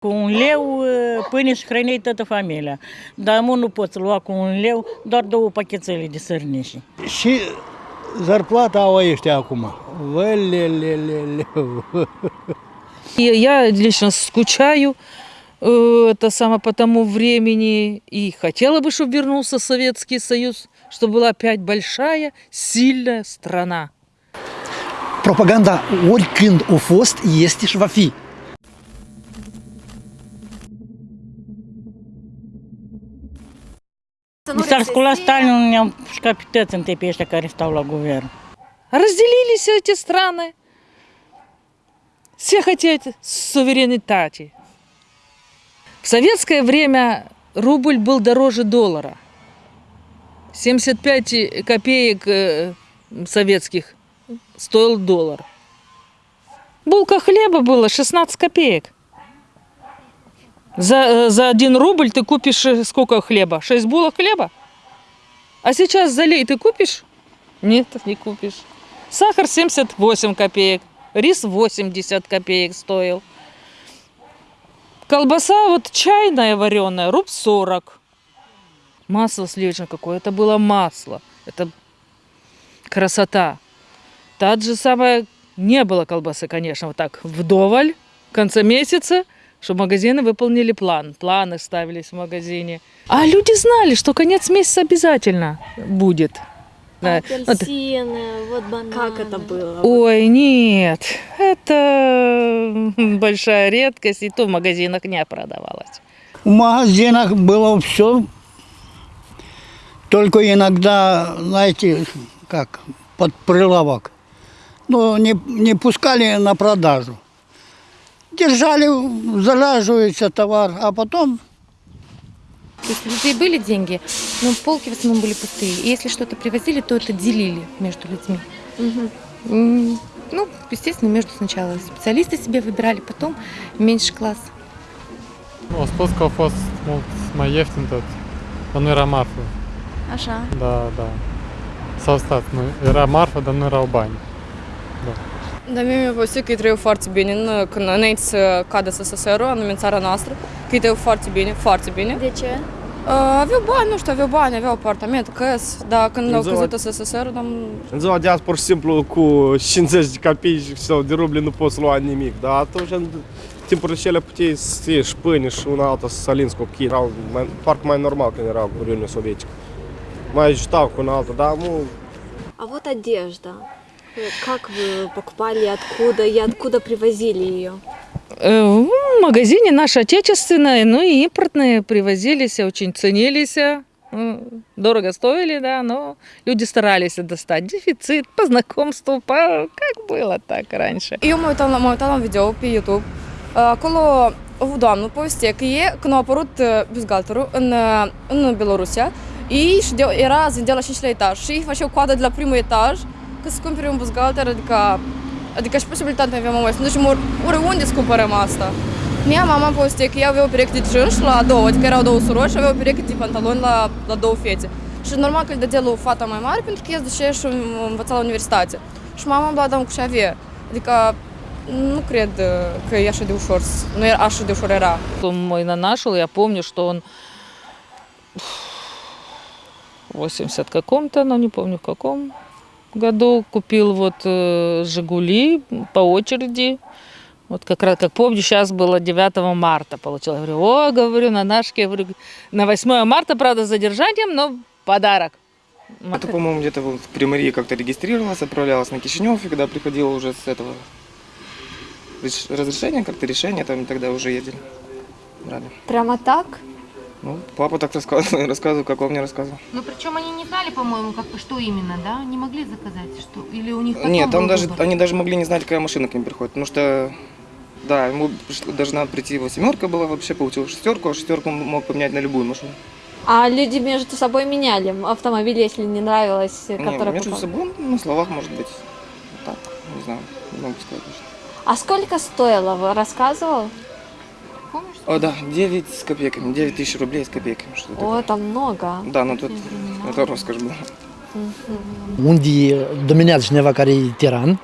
Cu un leu uh, pâine și hrăneai toată familia. Dar mă nu poți lua cu un leu doar două pachetele de sărniși. Și зарплата au ăștia acum. Я лично скучаю э, это самое по тому времени и хотела бы, чтобы вернулся Советский Союз, чтобы была опять большая, сильная страна. Propaganda oricând a fost, este și va fi. Mi s-ar scula Stalin, ne-am toți întâi pe ăștia care stau la guvern. Разделились эти страны. Все хотят суверенитати. В советское время рубль был дороже доллара. 75 копеек э, советских стоил доллар. Булка хлеба была 16 копеек. За, э, за один рубль ты купишь э, сколько хлеба? 6 булок хлеба? А сейчас за лей ты купишь? Нет, не купишь. Сахар 78 копеек, рис 80 копеек стоил. Колбаса вот чайная вареная, руб 40. Масло сливочное какое, это было масло. Это красота. Та же самое, не было колбасы, конечно, вот так вдоволь в конце месяца, чтобы магазины выполнили план. Планы ставились в магазине. А люди знали, что конец месяца обязательно будет. Да. Вот. Апельсины, вот бананы. Как это было? Ой, нет, это большая редкость, и то в магазинах не продавалось. В магазинах было все, только иногда, знаете, как, под прилавок. Ну, не, не пускали на продажу. Держали, залаживается товар, а потом То есть у людей были деньги, но полки в основном были пустые. И если что-то привозили, то это делили между людьми. М, Ну, естественно, между сначала специалисты себе выбирали, потом меньший класс. Nu, a spus că au fost mult mai ieftin tot. Dar nu era marfă. Așa. Da, da. S-au stat. Nu, era marfă, dar nu erau bani. Dar mie mi-a povestit că îi trăiau foarte bine în, când, înainte să cadă SSSR-ul, anume în țara noastră, că îi trăiau foarte bine, foarte bine. De ce? Uh, aveau bani, nu știu, aveau bani, aveau apartament, căs, dar când au Exact. căzut SSSR-ul, dar În ziua de azi, pur și simplu, cu 50 de copii sau de ruble nu poți lua nimic. Dar atunci, în timpurile cele puteai să ieși pâine și una alta să salinți copii. Erau mai, parcă mai normal când erau în Uniunea Sovietică. Mai ajutau cu una alta, dar nu... А вот одежда. Э, Как вы покупали, откуда и откуда привозили ее? Э, В магазине наши отечественные, ну и импортные привозились, очень ценились. э, Дорого стоили, да, но люди старались достать. Дефицит по знакомству, по... как было так раньше. La, mă uitam la un video pe YouTube. Povestea că e, când a apărut uh, buzgalterul în, uh, în Belorusia, ei și era zândea la 5 la etaj și ei făceau coadă de la primul etaj ca să cumpere un buzgalter, adică, adică și posibilitatea avea mama să nu ducem ori, oriunde să cumpărăm asta. Mia mama povestea că ea avea o pereche de jeans la două, adică erau două surori și avea o pereche de pantaloni la, la două fete. Și normal că îl dădea la o fata mai mare pentru că ea zicea și învăța la universitate. Și mama la dam cu și avea. Adică nu cred uh, că e așa de ușor, s- nu era așa de ușor era. Он мой нанашил, я помню, что он в 80 каком-то, но не помню в каком году, купил вот э, «Жигули» по очереди. Вот как раз, как помню, сейчас было 9 марта получила. Я говорю, о, говорю, на нашке, говорю, на 8 марта, правда, с задержанием, но подарок. Это, по-моему, где-то вот в Приморье как-то регистрировалась, отправлялась на Кишинев, и когда приходила уже с этого реш- разрешения, как-то решение, там тогда уже ездили. Брали. Прямо так? Ну, папа так рассказывал, рассказывал, как он мне рассказывал. Но причем они не знали, по-моему, как, что именно, да? Не могли заказать, что или у них потом Нет, там был даже, выбор? они даже могли не знать, какая машина к ним приходит, потому что, да, ему должна прийти его семерка была, вообще получил шестерку, а шестерку он мог поменять на любую машину. А люди между собой меняли автомобиль, если не нравилось, Не, который между покупал? собой, на словах, может быть, так, не знаю, не могу сказать точно. А сколько стоило, вы рассказывал? Помнишь? О, да, 9 с копейками, 9 тысяч рублей с копейками, что О, такое. это много. Да, но тут это роскошь была. Unde dominează cineva care e tiran,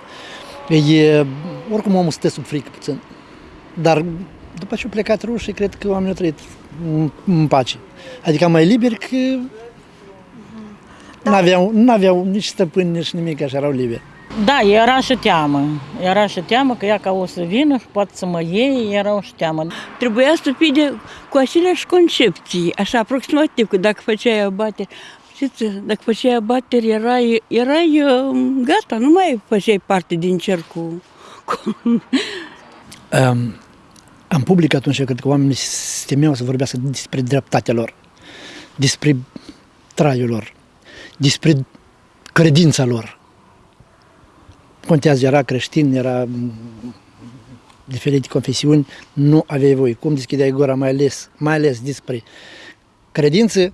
e, oricum omul stă sub frică puțin. Dar După ce au plecat rușii, cred că oamenii au trăit în- în pace. Adică mai liberi că n-aveau, n-aveau nici stăpâni, nici nimic, așa erau liberi. Da, era și teamă. Era și teamă că ea ca o să vină și poate să mă iei, era și teamă. Trebuia să fie de, cu aceleași concepții, așa aproximativ, că dacă făceai abateri, știți, dacă făceai abateri, erai, erai uh, gata, nu mai făceai parte din cercul. cu- Um, în public atunci, cred că oamenii se temeau să vorbească despre dreptatea lor, despre traiul lor, despre credința lor. Contează, era creștin, era mm, diferite confesiuni, nu aveai voie. Cum deschideai gura, mai ales, mai ales despre credință,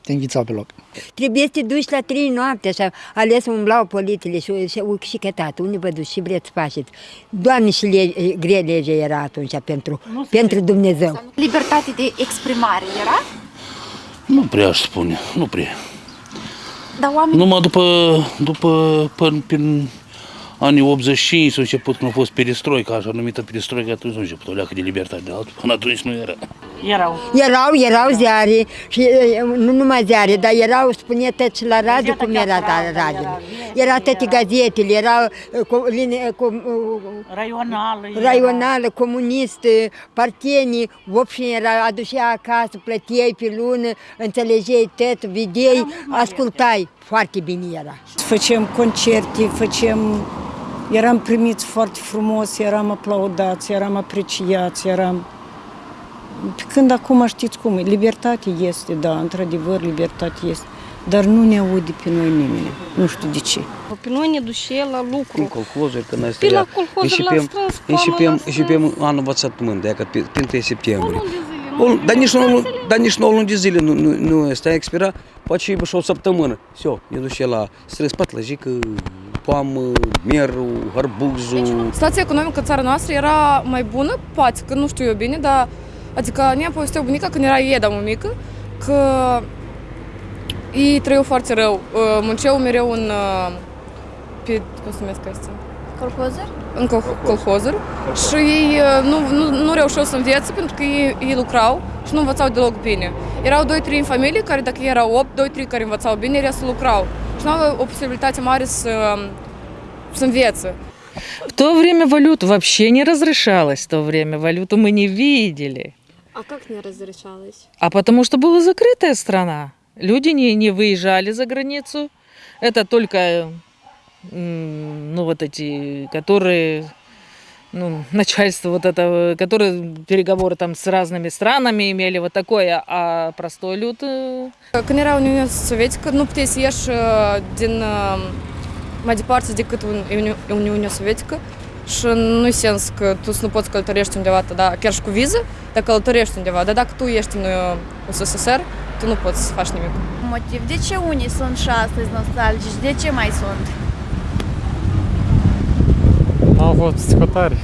te înghițau pe loc. Trebuie să te duci la trei noapte, așa, ales umblau polițele și, și, și cătat, unde vă duci și vreți să faceți. Doamne, și le, grea legea era atunci pentru, pentru Dumnezeu. Libertate de exprimare era? Nu prea aș spune, nu prea. Dar oamenii... Numai după, după până, prin anii 85 s-a început când a fost perestroica, așa numită perestroica, atunci s-a început o leacă de libertate de altul. Până atunci nu era. Erau. Erau, erau ziare și e, nu numai ziare, dar erau, spune tot și la radio cum era la radio. Era toate gazetele, erau e, cu, line, cu, e, Raională. era. raională, comunistă, partenii, opșini era, aducea acasă, plăteai pe lună, înțelegeai tot, vedeai, ascultai. Foarte bine era. Făceam concerte, făceam... Eram primiți foarte frumos, eram aplaudați, eram apreciați, eram... Când acum știți cum e, libertate este, da, într-adevăr, libertate este, dar nu ne aude pe noi nimeni, nu știu de ce. Pe noi ne duce la lucru. În colhozuri, când noi Pe la stăia, colhozuri l-am începem, strâns, începem, l-am începem anul învățământ, de că pe, pe 1 septembrie. O, dar nici nu, dar nici 9 luni de zile nu, nu, nu ăsta expira, poate și și o săptămână. Все, ne duce la strâns patlăjică, poamă, merul, harbuzul. Situația economică în țara noastră era mai bună, poate că nu știu eu bine, dar adică ne-a povestit bunica când era Eda mă mică, că ei trăiau foarte rău, uh, munceau mereu în, uh, pe, cum se numesc astea? Colhozuri? în col- colhozuri și ei uh, nu, nu, nu reușeau să învețe pentru că ei, ei lucrau și nu învățau deloc bine. Erau 2-3 în familie care dacă erau 8, 2-3 care învățau bine, restul lucrau. Și nu aveau o posibilitate mare să, să învețe. В то время валюту вообще не разрешалось, в то время валюту мы не видели. А как не разрешалось? А потому что была закрытая страна. Люди не, не выезжали за границу. Это только, ну, вот эти, которые, ну, начальство вот это, которые переговоры там с разными странами имели, вот такое, а простой люд... э, Când era Uniunea Sovietică, nu puteai să ieși uh, din uh, mai departe decât în Uni- Uniunea Sovietică și nu sens că tu să nu poți călătorești undeva, da, chiar și cu viză, dar călătorești undeva. Dar dacă tu ești în uh, USSR, tu nu poți să faci nimic. Motiv. De ce unii sunt și astăzi nostalgici? De ce mai sunt? Au fost psihotari.